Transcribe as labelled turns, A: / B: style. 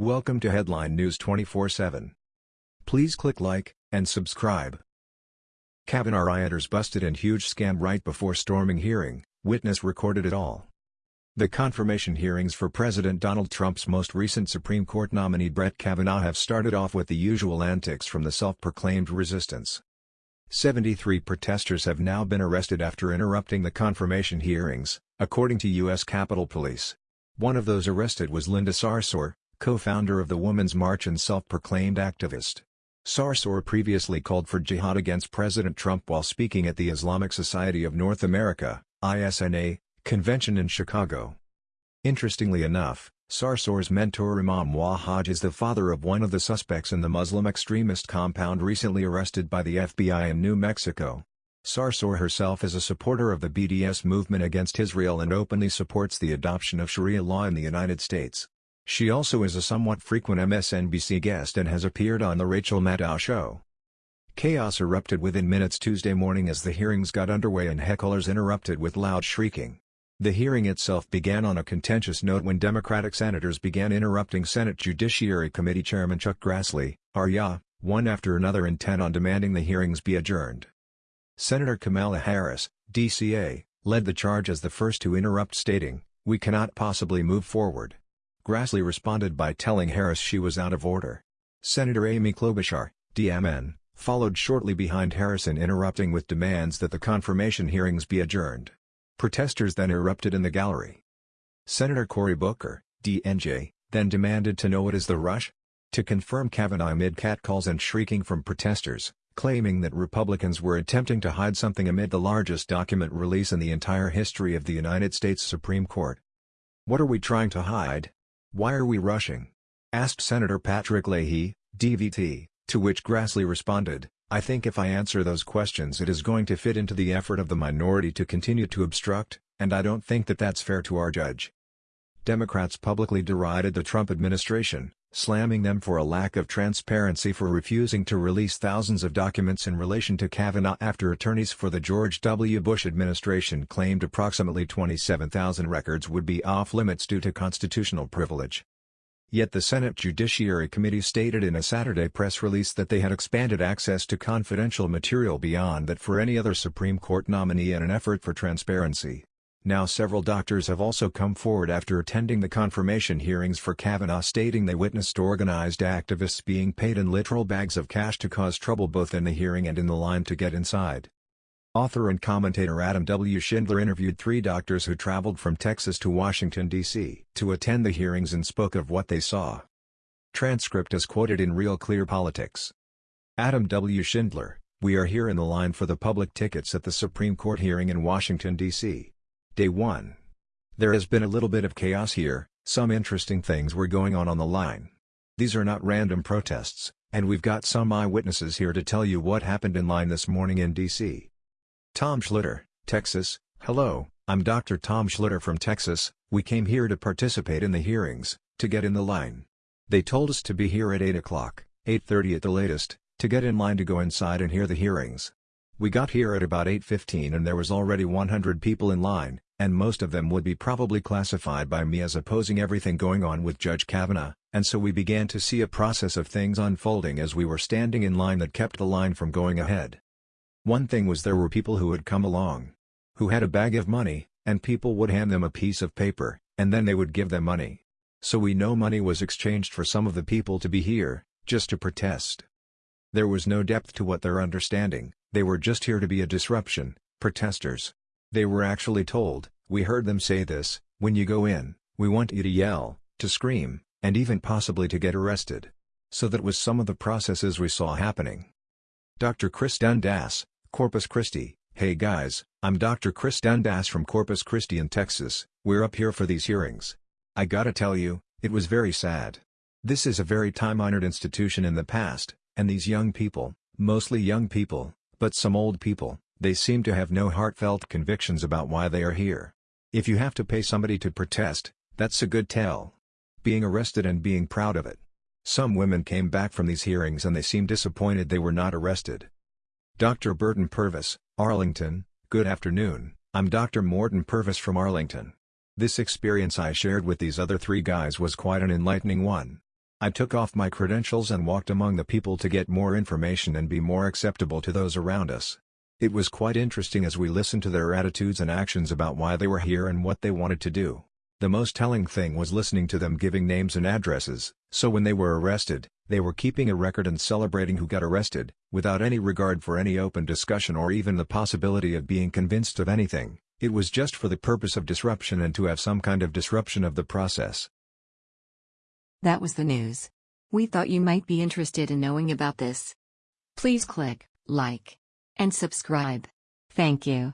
A: Welcome to Headline News 24/7. Please click like and subscribe. Kavanaugh rioters busted in huge scam right before storming hearing, witness recorded it all. The confirmation hearings for President Donald Trump's most recent Supreme Court nominee Brett Kavanaugh have started off with the usual antics from the self-proclaimed resistance. 73 protesters have now been arrested after interrupting the confirmation hearings, according to U.S. Capitol Police. One of those arrested was Linda Sarsour, co-founder of the Women's March and self-proclaimed activist. Sarsour previously called for jihad against President Trump while speaking at the Islamic Society of North America ISNA, convention in Chicago. Interestingly enough, Sarsour's mentor Imam Wahhaj is the father of one of the suspects in the Muslim extremist compound recently arrested by the FBI in New Mexico. Sarsour herself is a supporter of the BDS movement against Israel and openly supports the adoption of Sharia law in the United States. She also is a somewhat frequent MSNBC guest and has appeared on The Rachel Maddow Show. Chaos erupted within minutes Tuesday morning as the hearings got underway and hecklers interrupted with loud shrieking. The hearing itself began on a contentious note when Democratic senators began interrupting Senate Judiciary Committee Chairman Chuck Grassley, Arya, one after another intent on demanding the hearings be adjourned. Senator Kamala Harris, DCA, led the charge as the first to interrupt stating, we cannot possibly move forward. Grassley responded by telling Harris she was out of order. Senator Amy Klobuchar, DMN, followed shortly behind Harris in interrupting with demands that the confirmation hearings be adjourned. Protesters then erupted in the gallery. Senator Cory Booker, DNJ, then demanded to know what is the rush? To confirm Kavanaugh amid catcalls and shrieking from protesters, claiming that Republicans were attempting to hide something amid the largest document release in the entire history of the United States Supreme Court. What are we trying to hide? Why are we rushing? asked Senator Patrick Leahy, DVT, to which Grassley responded, I think if I answer those questions it is going to fit into the effort of the minority to continue to obstruct, and I don't think that that's fair to our judge. Democrats publicly derided the Trump administration, slamming them for a lack of transparency for refusing to release thousands of documents in relation to Kavanaugh after attorneys for the George W. Bush administration claimed approximately 27,000 records would be off-limits due to constitutional privilege. Yet the Senate Judiciary Committee stated in a Saturday press release that they had expanded access to confidential material beyond that for any other Supreme Court nominee in an effort for transparency. Now several doctors have also come forward after attending the confirmation hearings for Kavanaugh stating they witnessed organized activists being paid in literal bags of cash to cause trouble both in the hearing and in the line to get inside. Author and commentator Adam W. Schindler interviewed three doctors who traveled from Texas to Washington, D.C. to attend the hearings and spoke of what they saw. Transcript is quoted in Real Clear Politics. Adam W. Schindler, we are here in the line for the public tickets at the Supreme Court hearing in Washington, D.C. Day 1. There has been a little bit of chaos here, some interesting things were going on on the line. These are not random protests, and we've got some eyewitnesses here to tell you what happened in line this morning in D.C. Tom Schlitter, Texas, Hello, I'm Dr. Tom Schlitter from Texas, we came here to participate in the hearings, to get in the line. They told us to be here at 8 o'clock, 8.30 at the latest, to get in line to go inside and hear the hearings. We got here at about 8.15 and there was already 100 people in line, and most of them would be probably classified by me as opposing everything going on with Judge Kavanaugh, and so we began to see a process of things unfolding as we were standing in line that kept the line from going ahead. One thing was there were people who had come along. Who had a bag of money, and people would hand them a piece of paper, and then they would give them money. So we know money was exchanged for some of the people to be here, just to protest. There was no depth to what they're understanding, they were just here to be a disruption, protesters. They were actually told, we heard them say this, when you go in, we want you to yell, to scream, and even possibly to get arrested. So that was some of the processes we saw happening. Dr. Chris Dundas, Corpus Christi, Hey guys, I'm Dr. Chris Dundas from Corpus Christi in Texas, we're up here for these hearings. I gotta tell you, it was very sad. This is a very time-honored institution in the past, and these young people, mostly young people, but some old people, they seem to have no heartfelt convictions about why they are here. If you have to pay somebody to protest, that's a good tell. Being arrested and being proud of it. Some women came back from these hearings and they seemed disappointed they were not arrested. Dr. Burton Purvis, Arlington, good afternoon, I'm Dr. Morton Purvis from Arlington. This experience I shared with these other three guys was quite an enlightening one. I took off my credentials and walked among the people to get more information and be more acceptable to those around us. It was quite interesting as we listened to their attitudes and actions about why they were here and what they wanted to do. The most telling thing was listening to them giving names and addresses, so when they were arrested, they were keeping a record and celebrating who got arrested, without any regard for any open discussion or even the possibility of being convinced of anything, it was just for the purpose of disruption and to have some kind of disruption of the process.
B: That was the news. We thought you might be interested in knowing about this. Please click like and subscribe. Thank you.